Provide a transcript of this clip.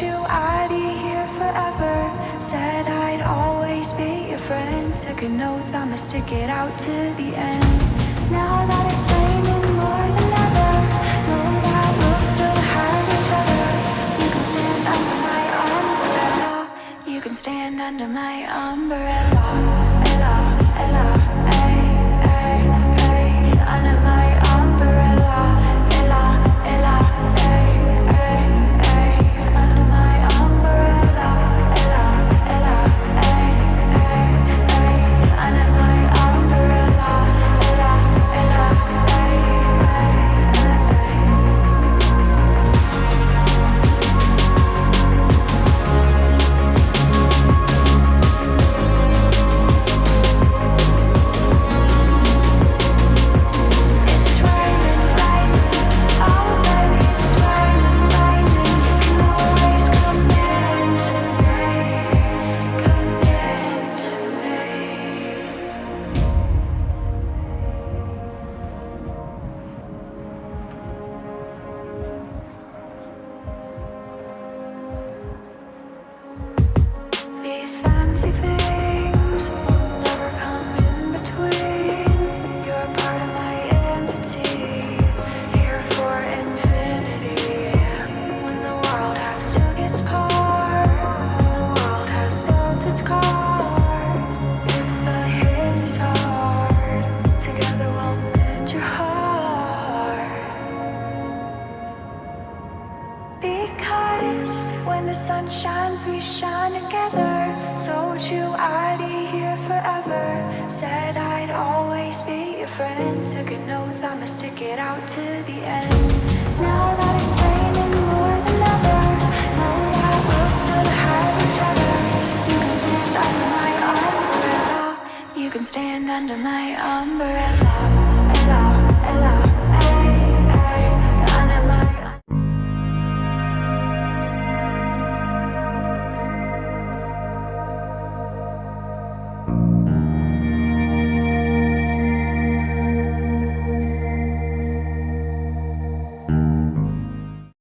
you I'd be here forever. Said I'd always be your friend. Took an oath I'ma stick it out to the end. Now that it's raining told you I'd be here forever. Said I'd always be your friend. Took an oath I'ma stick it out to the end. Now that it's raining more than ever Know that we'll still have each other. You can stand under my umbrella. You can stand under my